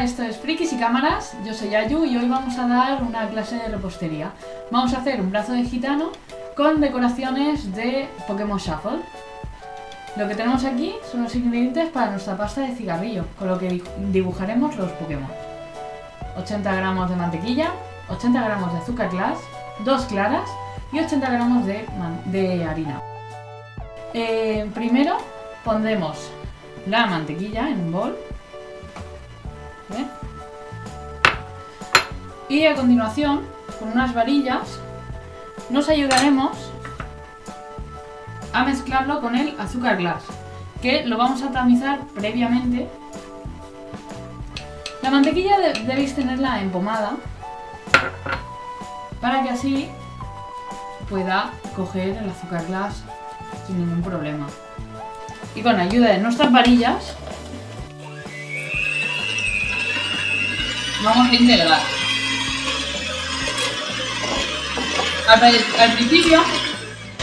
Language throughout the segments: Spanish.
Esto es Frikis y Cámaras, yo soy Ayu y hoy vamos a dar una clase de repostería. Vamos a hacer un brazo de gitano con decoraciones de Pokémon Shuffle. Lo que tenemos aquí son los ingredientes para nuestra pasta de cigarrillo, con lo que dibujaremos los Pokémon. 80 gramos de mantequilla, 80 gramos de azúcar glass, 2 claras y 80 gramos de, harina. Eh, primero pondremos la mantequilla en un bol y a continuación, con unas varillas, nos ayudaremos a mezclarlo con el azúcar glass, que lo vamos a tamizar previamente. La mantequilla debéis tenerla empomada para que así pueda coger el azúcar glass sin ningún problema. Y con ayuda de nuestras varillas vamos a integrar. Al, principio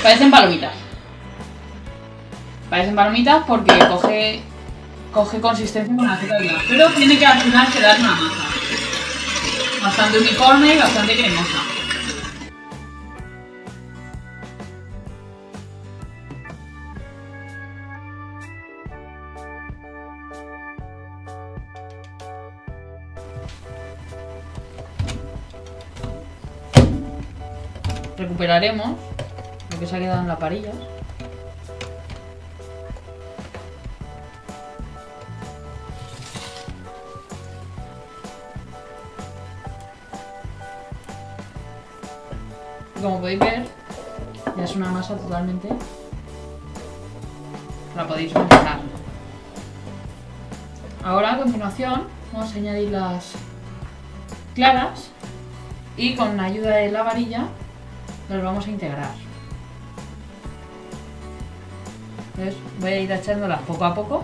parecen palomitas. Parecen palomitas porque coge, coge consistencia con azúcar Pero tiene que al final quedar una masa. Bastante uniforme y bastante cremosa. Recuperaremos lo que se ha quedado en la parilla. como podéis ver, ya es una masa totalmente... La podéis manejar. Ahora, a continuación, vamos a añadir las claras y con la ayuda de la varilla los vamos a integrar. Entonces voy a ir echándolas poco a poco.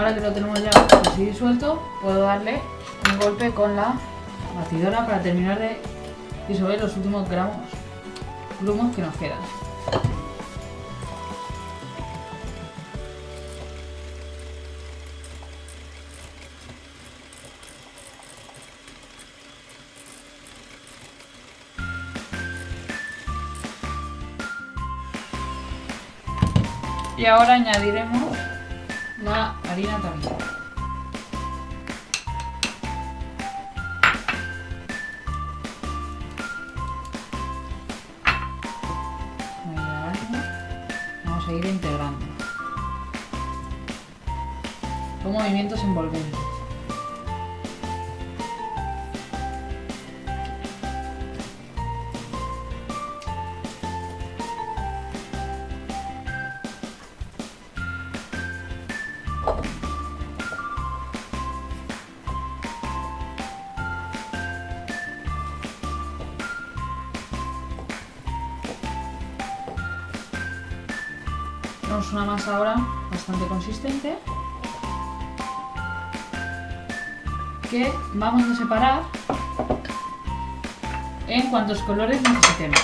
Ahora que lo tenemos ya así disuelto, puedo darle un golpe con la batidora para terminar de disolver los últimos gramos, grumos que nos quedan. Y ahora añadiremos la harina también. Vamos a ir integrando. Con movimientos envolventes. Tenemos una masa ahora bastante consistente que vamos a separar en cuantos colores necesitemos.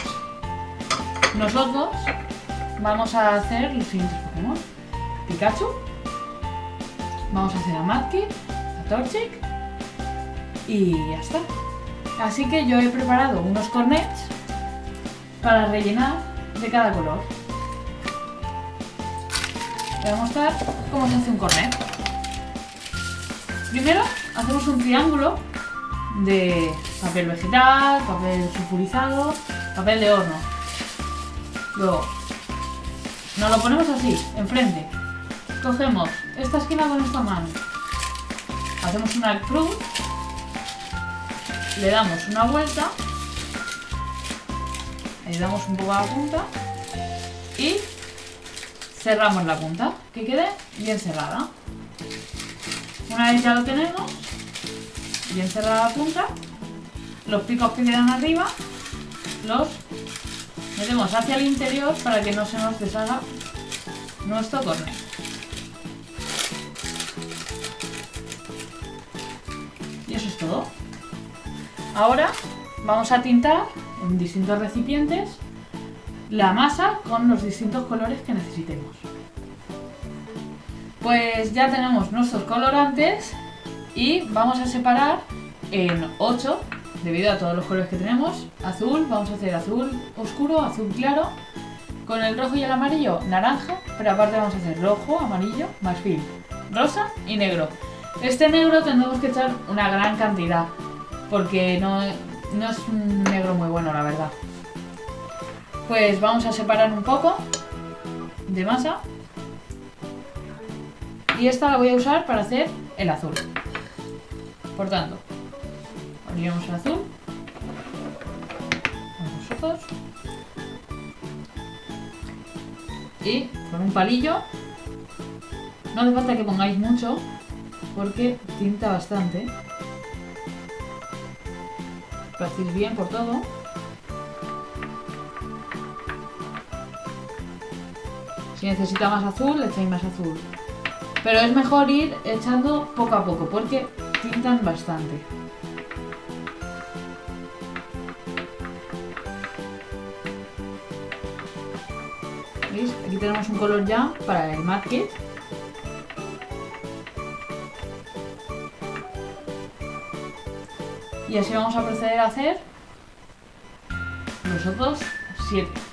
Nosotros vamos a hacer los siguientes Pokémon. Pikachu, vamos a hacer a Mudkip, a Torchic y ya está. Así que yo he preparado unos cornets para rellenar de cada color. Voy a mostrar cómo se hace un cornet. Primero hacemos un triángulo de papel vegetal, papel sulfurizado, papel de horno. Luego nos lo ponemos así, enfrente. Cogemos esta esquina con esta mano. Hacemos una cruz. Le damos una vuelta. Le damos un poco a la punta. Y cerramos la punta, que quede bien cerrada. Una vez ya lo tenemos, bien cerrada la punta, los picos que quedan arriba los metemos hacia el interior para que no se nos deshaga nuestro cornet. Y eso es todo. Ahora vamos a tintar en distintos recipientes la masa con los distintos colores que necesitemos. Pues ya tenemos nuestros colorantes y vamos a separar en 8 debido a todos los colores que tenemos. Azul, vamos a hacer azul oscuro, azul claro, con el rojo y el amarillo naranja, pero aparte vamos a hacer rojo, amarillo, marfil, rosa y negro. Este negro tendremos que echar una gran cantidad, porque no, no es un negro muy bueno la verdad. Pues vamos a separar un poco de masa. Y esta la voy a usar para hacer el azul. Por tanto, ponemos el azul. Con los ojos. Y con un palillo. No hace falta que pongáis mucho, porque tinta bastante. Lo bien por todo. Si necesita más azul, le echáis más azul. Pero es mejor ir echando poco a poco porque tintan bastante. ¿Veis? Aquí tenemos un color ya para el Mad. Y así vamos a proceder a hacer los otros 7.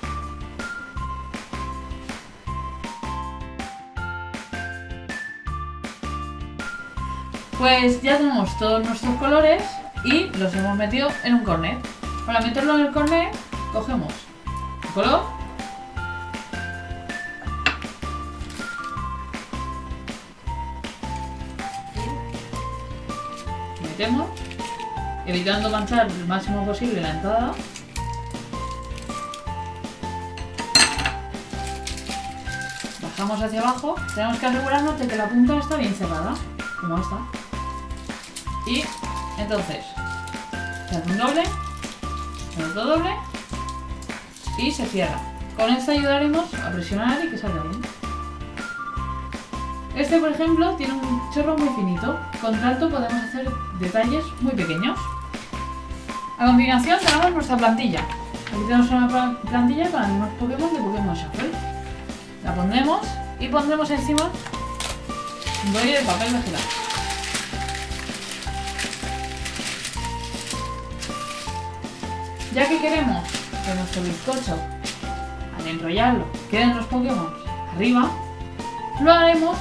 Pues ya tenemos todos nuestros colores y los hemos metido en un cornet. Para meterlo en el cornet, cogemos el color metemos, evitando manchar el máximo posible la entrada. Bajamos hacia abajo, tenemos que asegurarnos de que la punta está bien cerrada, como esta. Y entonces se hace un doble, otro doble y se cierra. Con esto ayudaremos a presionar y que salga bien. Este, por ejemplo, tiene un chorro muy finito. Con tanto podemos hacer detalles muy pequeños. A continuación tenemos nuestra plantilla. Aquí tenemos una plantilla con algunos Pokémon de Pokémon Shuffle. La pondremos y pondremos encima un rollo de papel vegetal. Ya que queremos que nuestro bizcocho, al enrollarlo, queden los Pokémon arriba, lo haremos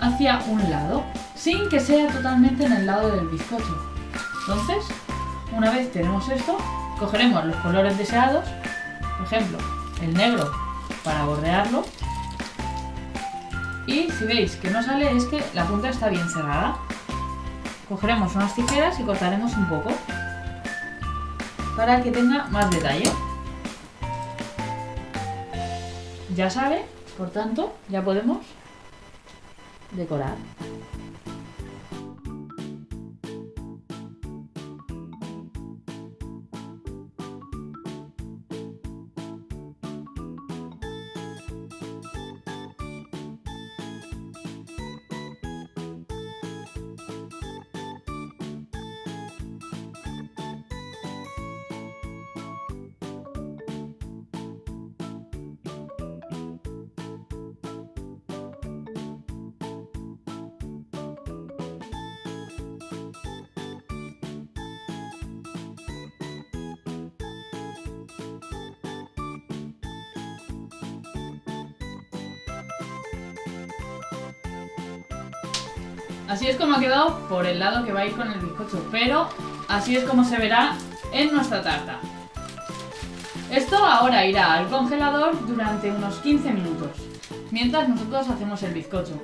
hacia un lado, sin que sea totalmente en el lado del bizcocho. Entonces, una vez tenemos esto, cogeremos los colores deseados, por ejemplo, el negro para bordearlo, y si veis que no sale es que la punta está bien cerrada. Cogeremos unas tijeras y cortaremos un poco para que tenga más detalle. Ya sale, por tanto, ya podemos decorar. Así es como ha quedado por el lado que va a ir con el bizcocho, pero así es como se verá en nuestra tarta. Esto ahora irá al congelador durante unos 15 minutos, mientras nosotros hacemos el bizcocho.